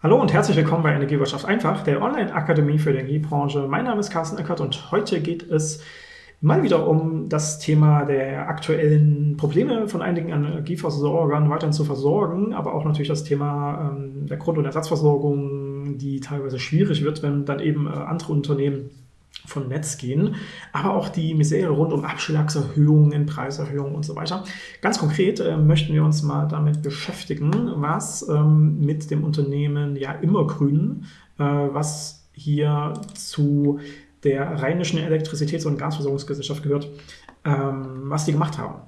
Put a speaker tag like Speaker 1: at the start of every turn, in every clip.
Speaker 1: Hallo und herzlich willkommen bei Energiewirtschaft einfach, der Online-Akademie für die Energiebranche. Mein Name ist Carsten Eckert und heute geht es mal wieder um das Thema der aktuellen Probleme von einigen Energieversorgern weiterhin zu versorgen, aber auch natürlich das Thema ähm, der Grund- und Ersatzversorgung, die teilweise schwierig wird, wenn dann eben äh, andere Unternehmen von Netz gehen, aber auch die Misere rund um Abschlagserhöhungen, Preiserhöhungen und so weiter. Ganz konkret äh, möchten wir uns mal damit beschäftigen, was ähm, mit dem Unternehmen ja immer grün, äh, was hier zu der Rheinischen Elektrizitäts- und Gasversorgungsgesellschaft gehört, ähm, was die gemacht haben.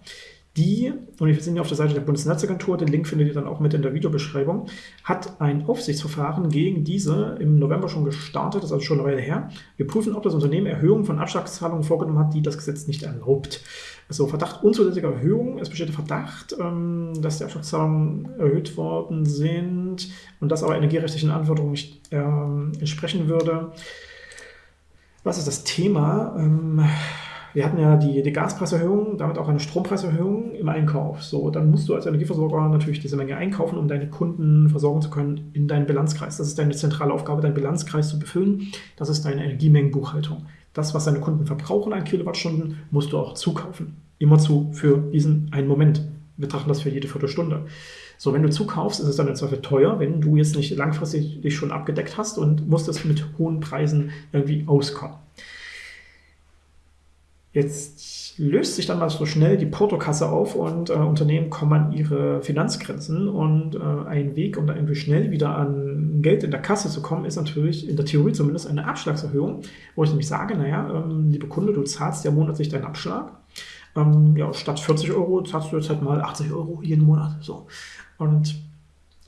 Speaker 1: Die, und wir sind hier auf der Seite der Bundesnetzagentur, den Link findet ihr dann auch mit in der Videobeschreibung, hat ein Aufsichtsverfahren gegen diese im November schon gestartet, das ist also schon eine Weile her. Wir prüfen, ob das Unternehmen Erhöhungen von Abschlagszahlungen vorgenommen hat, die das Gesetz nicht erlaubt. Also Verdacht unzulässiger Erhöhung. Es besteht der Verdacht, ähm, dass die Abschlagszahlungen erhöht worden sind und das aber energierechtlichen Anforderungen nicht ähm, entsprechen würde. Was ist das Thema? Wir hatten ja die, die Gaspreiserhöhung, damit auch eine Strompreiserhöhung im Einkauf. So, dann musst du als Energieversorger natürlich diese Menge einkaufen, um deine Kunden versorgen zu können in deinen Bilanzkreis. Das ist deine zentrale Aufgabe, deinen Bilanzkreis zu befüllen. Das ist deine Energiemengenbuchhaltung. Das, was deine Kunden verbrauchen an Kilowattstunden, musst du auch zukaufen. Immerzu für diesen einen Moment. Wir betrachten das für jede Viertelstunde. So, wenn du zukaufst, ist es dann im Zweifel teuer, wenn du jetzt nicht langfristig dich schon abgedeckt hast und musst es mit hohen Preisen irgendwie auskommen. Jetzt löst sich dann mal so schnell die Portokasse auf und äh, Unternehmen kommen an ihre Finanzgrenzen und äh, ein Weg, um da irgendwie schnell wieder an Geld in der Kasse zu kommen, ist natürlich in der Theorie zumindest eine Abschlagserhöhung, wo ich nämlich sage, naja, ähm, liebe Kunde, du zahlst ja monatlich deinen Abschlag. Ähm, ja, statt 40 Euro zahlst du jetzt halt mal 80 Euro jeden Monat. So. Und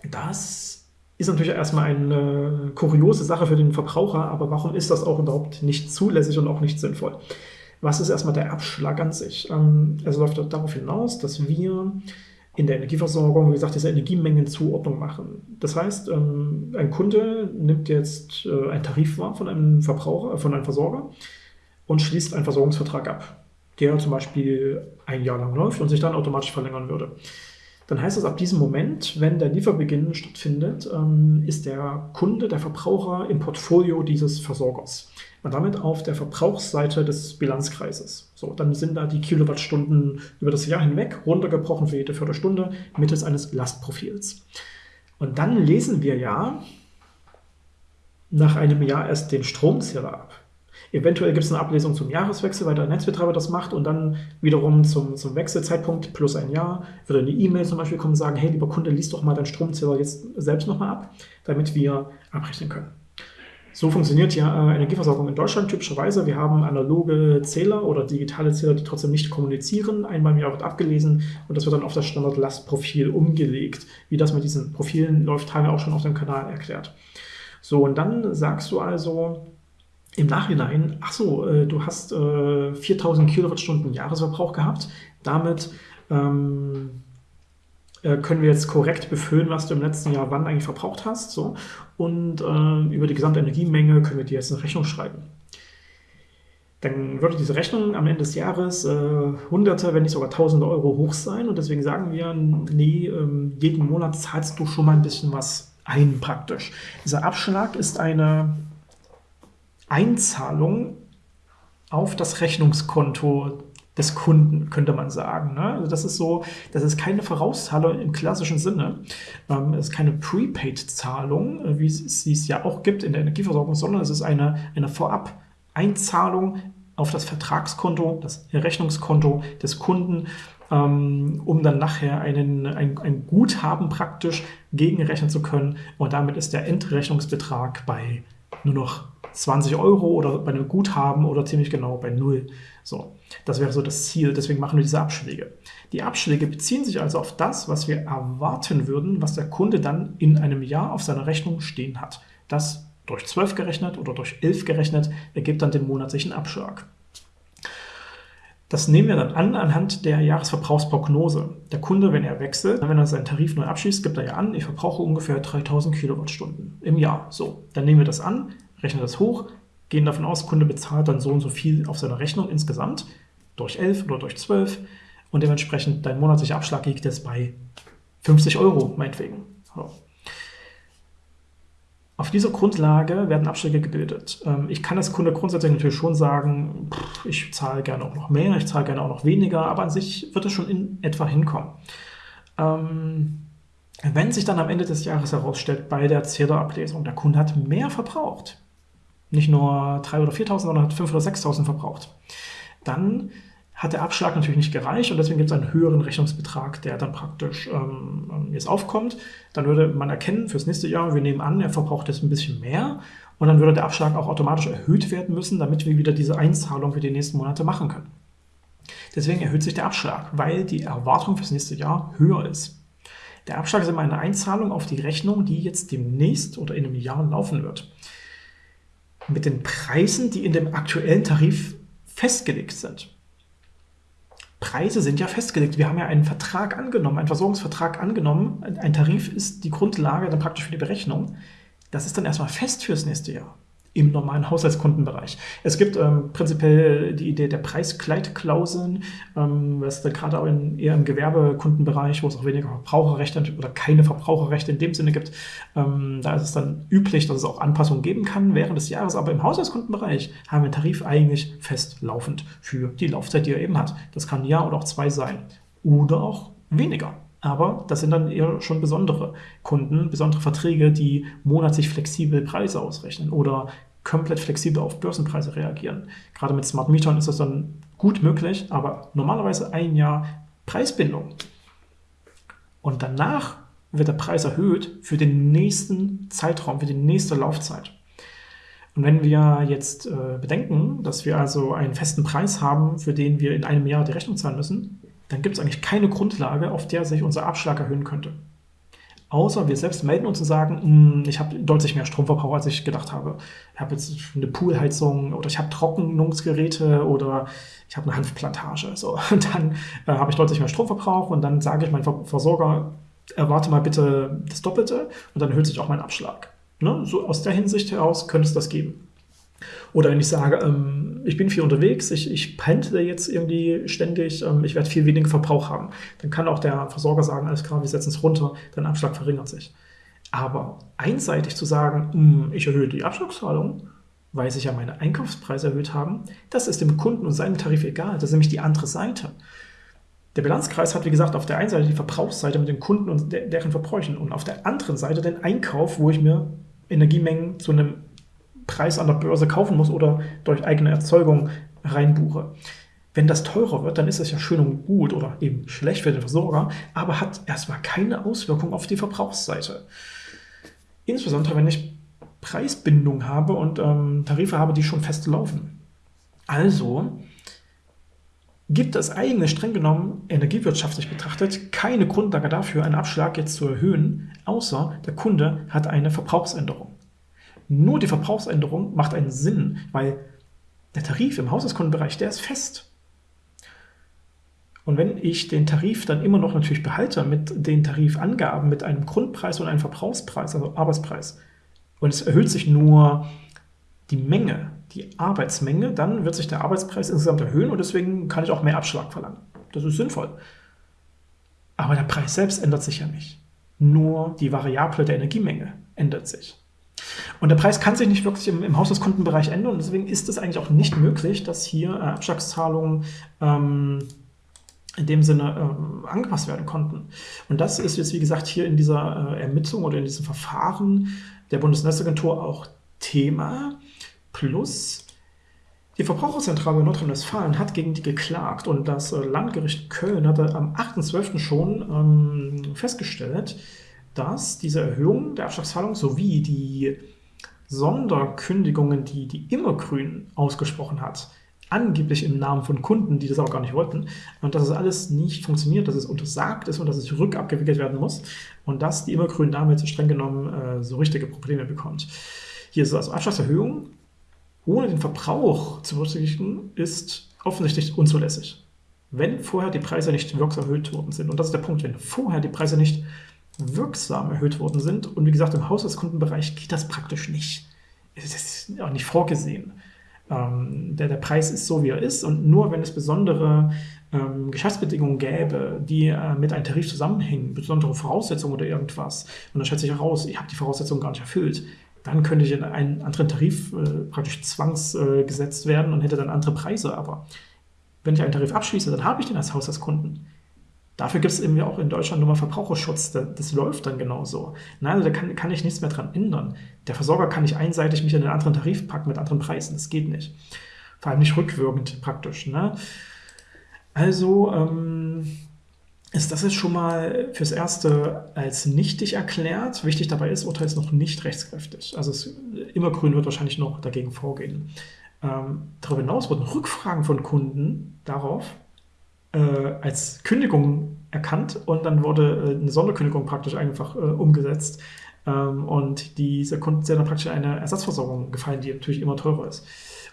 Speaker 1: das ist natürlich erstmal eine kuriose Sache für den Verbraucher, aber warum ist das auch überhaupt nicht zulässig und auch nicht sinnvoll? Was ist erstmal der Abschlag an sich? Ähm, es läuft darauf hinaus, dass wir in der Energieversorgung, wie gesagt, diese Energiemengenzuordnung machen. Das heißt, ähm, ein Kunde nimmt jetzt äh, einen Tarif wahr von einem Verbraucher, von einem Versorger und schließt einen Versorgungsvertrag ab, der zum Beispiel ein Jahr lang läuft und sich dann automatisch verlängern würde. Dann heißt es ab diesem Moment, wenn der Lieferbeginn stattfindet, ähm, ist der Kunde, der Verbraucher im Portfolio dieses Versorgers und damit auf der Verbrauchsseite des Bilanzkreises. So, dann sind da die Kilowattstunden über das Jahr hinweg runtergebrochen für jede Viertelstunde mittels eines Lastprofils. Und dann lesen wir ja nach einem Jahr erst den Stromzähler ab. Eventuell gibt es eine Ablesung zum Jahreswechsel, weil der Netzbetreiber das macht und dann wiederum zum, zum Wechselzeitpunkt plus ein Jahr würde eine E-Mail zum Beispiel kommen und sagen, hey, lieber Kunde, lies doch mal deinen Stromzähler jetzt selbst nochmal ab, damit wir abrechnen können. So funktioniert ja äh, Energieversorgung in Deutschland typischerweise. Wir haben analoge Zähler oder digitale Zähler, die trotzdem nicht kommunizieren. Einmal im Jahr wird abgelesen und das wird dann auf das Standardlastprofil umgelegt. Wie das mit diesen Profilen läuft, haben wir auch schon auf dem Kanal erklärt. So, und dann sagst du also im Nachhinein, ach so, äh, du hast äh, 4000 Kilowattstunden Jahresverbrauch gehabt. Damit ähm, äh, können wir jetzt korrekt befüllen, was du im letzten Jahr wann eigentlich verbraucht hast. So. Und äh, über die gesamte Energiemenge können wir dir jetzt eine Rechnung schreiben. Dann würde diese Rechnung am Ende des Jahres äh, Hunderte, wenn nicht sogar Tausende Euro hoch sein. Und deswegen sagen wir, nee, ähm, jeden Monat zahlst du schon mal ein bisschen was ein praktisch. Dieser Abschlag ist eine Einzahlung auf das Rechnungskonto des Kunden, könnte man sagen. Ne? Also das ist so, das ist keine Vorauszahlung im klassischen Sinne. Ähm, es ist keine Prepaid-Zahlung, äh, wie es, es ja auch gibt in der Energieversorgung, sondern es ist eine, eine Vorab-Einzahlung auf das Vertragskonto, das Rechnungskonto des Kunden, ähm, um dann nachher einen, ein, ein Guthaben praktisch gegenrechnen zu können. Und damit ist der Endrechnungsbetrag bei nur noch 20 Euro oder bei einem Guthaben oder ziemlich genau bei null. So, das wäre so das Ziel, deswegen machen wir diese Abschläge. Die Abschläge beziehen sich also auf das, was wir erwarten würden, was der Kunde dann in einem Jahr auf seiner Rechnung stehen hat. Das durch 12 gerechnet oder durch 11 gerechnet ergibt dann den monatlichen Abschlag. Das nehmen wir dann an anhand der Jahresverbrauchsprognose. Der Kunde, wenn er wechselt, wenn er seinen Tarif neu abschließt, gibt er ja an, ich verbrauche ungefähr 3000 Kilowattstunden im Jahr. So, dann nehmen wir das an, rechnen das hoch, gehen davon aus, Kunde bezahlt dann so und so viel auf seiner Rechnung insgesamt, durch 11 oder durch 12 und dementsprechend dein monatlicher Abschlag liegt jetzt bei 50 Euro, meinetwegen. So. Auf dieser Grundlage werden Abschläge gebildet. Ähm, ich kann als Kunde grundsätzlich natürlich schon sagen, ich zahle gerne auch noch mehr, ich zahle gerne auch noch weniger, aber an sich wird es schon in etwa hinkommen. Ähm, wenn sich dann am Ende des Jahres herausstellt bei der Zählerablesung, der Kunde hat mehr verbraucht, nicht nur 3.000 oder 4.000, sondern hat 5.000 oder 6.000 verbraucht, dann hat der Abschlag natürlich nicht gereicht und deswegen gibt es einen höheren Rechnungsbetrag, der dann praktisch ähm, jetzt aufkommt. Dann würde man erkennen fürs nächste Jahr, wir nehmen an, er verbraucht jetzt ein bisschen mehr und dann würde der Abschlag auch automatisch erhöht werden müssen, damit wir wieder diese Einzahlung für die nächsten Monate machen können. Deswegen erhöht sich der Abschlag, weil die Erwartung fürs nächste Jahr höher ist. Der Abschlag ist immer eine Einzahlung auf die Rechnung, die jetzt demnächst oder in einem Jahr laufen wird. Mit den Preisen, die in dem aktuellen Tarif festgelegt sind. Preise sind ja festgelegt. Wir haben ja einen Vertrag angenommen, einen Versorgungsvertrag angenommen. Ein Tarif ist die Grundlage dann praktisch für die Berechnung. Das ist dann erstmal fest fürs nächste Jahr im normalen Haushaltskundenbereich. Es gibt ähm, prinzipiell die Idee der Preiskleidklauseln, ähm, was gerade auch in, eher im Gewerbekundenbereich, wo es auch weniger Verbraucherrechte oder keine Verbraucherrechte in dem Sinne gibt, ähm, da ist es dann üblich, dass es auch Anpassungen geben kann während des Jahres. Aber im Haushaltskundenbereich haben wir einen Tarif eigentlich fest laufend für die Laufzeit, die er eben hat. Das kann ein Jahr oder auch zwei sein. Oder auch weniger. Aber das sind dann eher schon besondere Kunden, besondere Verträge, die monatlich flexibel Preise ausrechnen oder komplett flexibel auf Börsenpreise reagieren. Gerade mit Smart Metern ist das dann gut möglich, aber normalerweise ein Jahr Preisbindung. Und danach wird der Preis erhöht für den nächsten Zeitraum, für die nächste Laufzeit. Und wenn wir jetzt äh, bedenken, dass wir also einen festen Preis haben, für den wir in einem Jahr die Rechnung zahlen müssen, dann gibt es eigentlich keine Grundlage, auf der sich unser Abschlag erhöhen könnte. Außer wir selbst melden uns und sagen, hm, ich habe deutlich mehr Stromverbrauch, als ich gedacht habe. Ich habe jetzt eine Poolheizung oder ich habe Trocknungsgeräte oder ich habe eine Hanfplantage. So. Und dann äh, habe ich deutlich mehr Stromverbrauch und dann sage ich meinem Versorger, erwarte mal bitte das Doppelte und dann erhöht sich auch mein Abschlag. Ne? So aus der Hinsicht heraus könnte es das geben. Oder wenn ich sage, ähm, ich bin viel unterwegs, ich, ich pendle jetzt irgendwie ständig, ähm, ich werde viel weniger Verbrauch haben, dann kann auch der Versorger sagen, alles klar, wir setzen es runter, dein Abschlag verringert sich. Aber einseitig zu sagen, mh, hm, ich erhöhe die Abschlagszahlung, weil sich ja meine Einkaufspreise erhöht haben, das ist dem Kunden und seinem Tarif egal. Das ist nämlich die andere Seite. Der Bilanzkreis hat, wie gesagt, auf der einen Seite die Verbrauchsseite mit den Kunden und deren Verbräuchen und auf der anderen Seite den Einkauf, wo ich mir Energiemengen zu einem Preis an der Börse kaufen muss oder durch eigene Erzeugung reinbuche. Wenn das teurer wird, dann ist es ja schön und gut oder eben schlecht für den Versorger, aber hat erstmal keine Auswirkung auf die Verbrauchsseite. Insbesondere wenn ich Preisbindung habe und ähm, Tarife habe, die schon fest laufen. Also gibt es eigentlich streng genommen energiewirtschaftlich betrachtet keine Grundlage dafür, einen Abschlag jetzt zu erhöhen, außer der Kunde hat eine Verbrauchsänderung. Nur die Verbrauchsänderung macht einen Sinn, weil der Tarif im Haushaltskundenbereich, der ist fest. Und wenn ich den Tarif dann immer noch natürlich behalte mit den Tarifangaben, mit einem Grundpreis und einem Verbrauchspreis, also Arbeitspreis, und es erhöht sich nur die Menge, die Arbeitsmenge, dann wird sich der Arbeitspreis insgesamt erhöhen und deswegen kann ich auch mehr Abschlag verlangen. Das ist sinnvoll. Aber der Preis selbst ändert sich ja nicht. Nur die Variable der Energiemenge ändert sich. Und der Preis kann sich nicht wirklich im, im Haushaltskundenbereich ändern und deswegen ist es eigentlich auch nicht möglich, dass hier äh, Abschlagszahlungen ähm, in dem Sinne ähm, angepasst werden konnten. Und das ist jetzt, wie gesagt, hier in dieser äh, Ermittlung oder in diesem Verfahren der Bundesnetzagentur auch Thema. Plus die Verbraucherzentrale Nordrhein-Westfalen hat gegen die geklagt und das äh, Landgericht Köln hatte am 8.12. schon ähm, festgestellt, dass diese Erhöhung der Abschlagszahlung sowie die Sonderkündigungen, die die Immergrün ausgesprochen hat, angeblich im Namen von Kunden, die das auch gar nicht wollten, und dass es alles nicht funktioniert, dass es untersagt ist und dass es rückabgewickelt werden muss und dass die Immergrün damit streng genommen äh, so richtige Probleme bekommt. Hier ist also Abschlagserhöhung ohne den Verbrauch zu berücksichtigen, ist offensichtlich unzulässig. Wenn vorher die Preise nicht wirksam erhöht worden sind, und das ist der Punkt, wenn vorher die Preise nicht wirksam erhöht worden sind. Und wie gesagt, im Haushaltskundenbereich geht das praktisch nicht. Es ist auch nicht vorgesehen. Ähm, der, der Preis ist so, wie er ist. Und nur wenn es besondere ähm, Geschäftsbedingungen gäbe, die äh, mit einem Tarif zusammenhängen, besondere Voraussetzungen oder irgendwas, und dann stellt sich heraus, ich habe die Voraussetzungen gar nicht erfüllt, dann könnte ich in einen anderen Tarif äh, praktisch zwangsgesetzt äh, werden und hätte dann andere Preise. Aber wenn ich einen Tarif abschließe, dann habe ich den als Haushaltskunden. Dafür gibt es eben auch in Deutschland nochmal Verbraucherschutz. Das, das läuft dann genauso. Na, also da kann, kann ich nichts mehr dran ändern. Der Versorger kann nicht einseitig mich in einen anderen Tarif packen mit anderen Preisen. Das geht nicht. Vor allem nicht rückwirkend praktisch. Ne? Also ähm, ist das jetzt schon mal fürs Erste als nichtig erklärt. Wichtig dabei ist, Urteil ist noch nicht rechtskräftig. Also es, Immergrün wird wahrscheinlich noch dagegen vorgehen. Ähm, darüber hinaus wurden Rückfragen von Kunden darauf äh, als Kündigung erkannt und dann wurde äh, eine Sonderkündigung praktisch einfach äh, umgesetzt. Ähm, und diese Kunden sind dann praktisch eine Ersatzversorgung gefallen, die natürlich immer teurer ist.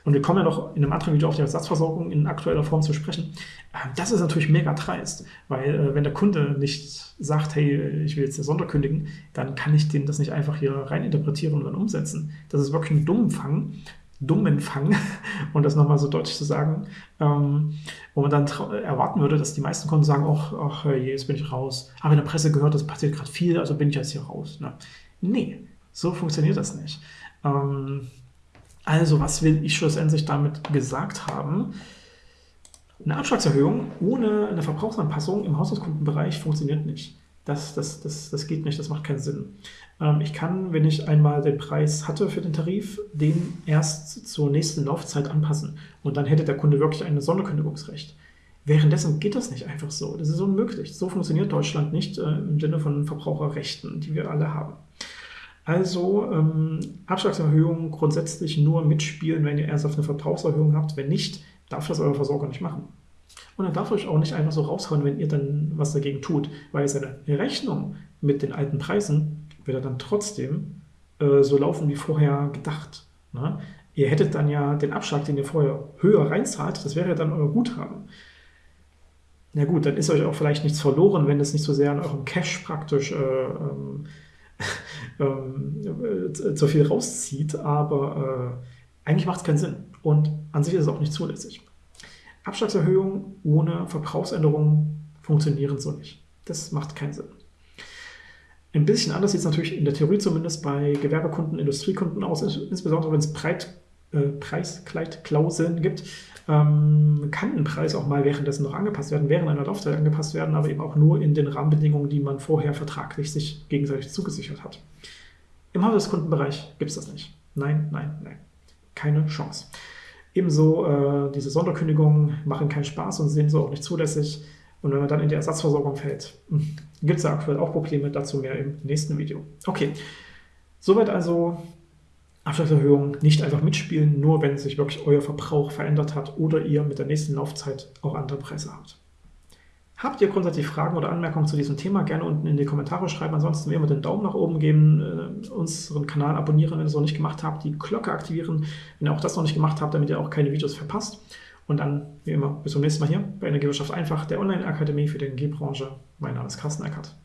Speaker 1: Und wir kommen ja noch in einem anderen Video auf die Ersatzversorgung in aktueller Form zu sprechen. Ähm, das ist natürlich mega dreist, weil äh, wenn der Kunde nicht sagt, hey, ich will jetzt eine Sonderkündigen, dann kann ich den das nicht einfach hier rein interpretieren und dann umsetzen. Das ist wirklich ein Dummfang, Dummenfang, um das nochmal so deutlich zu sagen, ähm, wo man dann erwarten würde, dass die meisten Kunden sagen, ach, ach jetzt bin ich raus. Aber in der Presse gehört, das passiert gerade viel, also bin ich jetzt hier raus. Ne? Nee, so funktioniert das nicht. Ähm, also, was will ich schlussendlich damit gesagt haben? Eine Abschlagserhöhung ohne eine Verbrauchsanpassung im Haushaltskundenbereich funktioniert nicht. Das, das, das, das geht nicht, das macht keinen Sinn. Ähm, ich kann, wenn ich einmal den Preis hatte für den Tarif, den erst zur nächsten Laufzeit anpassen. Und dann hätte der Kunde wirklich ein Sonderkündigungsrecht. Währenddessen geht das nicht einfach so. Das ist unmöglich. So funktioniert Deutschland nicht äh, im Sinne von Verbraucherrechten, die wir alle haben. Also ähm, Abschlagserhöhungen grundsätzlich nur mitspielen, wenn ihr erst auf eine Verbrauchserhöhung habt. Wenn nicht, darf das euer Versorger nicht machen. Und dann darf euch auch nicht einfach so raushauen, wenn ihr dann was dagegen tut, weil seine Rechnung mit den alten Preisen wird dann trotzdem äh, so laufen wie vorher gedacht. Ne? Ihr hättet dann ja den Abschlag, den ihr vorher höher reinzahlt, das wäre dann euer Guthaben. Na gut, dann ist euch auch vielleicht nichts verloren, wenn es nicht so sehr an eurem Cash praktisch äh, ähm, äh, zu viel rauszieht, aber äh, eigentlich macht es keinen Sinn und an sich ist es auch nicht zulässig. Abschlagserhöhungen ohne Verbrauchsänderungen funktionieren so nicht. Das macht keinen Sinn. Ein bisschen anders sieht es natürlich in der Theorie zumindest bei Gewerbekunden, Industriekunden aus, insbesondere wenn es Breit, äh, Preiskleidklauseln gibt, ähm, kann ein Preis auch mal währenddessen noch angepasst werden, während einer Laufzeit angepasst werden, aber eben auch nur in den Rahmenbedingungen, die man vorher vertraglich sich gegenseitig zugesichert hat. Im Haushaltskundenbereich gibt es das nicht. Nein, nein, nein. Keine Chance. Ebenso äh, diese Sonderkündigungen machen keinen Spaß und sind so auch nicht zulässig. Und wenn man dann in die Ersatzversorgung fällt, hm, gibt es ja aktuell auch Probleme, dazu mehr im nächsten Video. Okay, soweit also Abschlagserhöhung nicht einfach mitspielen, nur wenn sich wirklich euer Verbrauch verändert hat oder ihr mit der nächsten Laufzeit auch andere Preise habt. Habt ihr grundsätzlich Fragen oder Anmerkungen zu diesem Thema, gerne unten in die Kommentare schreiben. Ansonsten wie immer den Daumen nach oben geben, äh, unseren Kanal abonnieren, wenn ihr es noch nicht gemacht habt, die Glocke aktivieren, wenn ihr auch das noch nicht gemacht habt, damit ihr auch keine Videos verpasst. Und dann, wie immer, bis zum nächsten Mal hier bei Energiewirtschaft einfach, der Online-Akademie für die Energiebranche. Mein Name ist Carsten Eckert.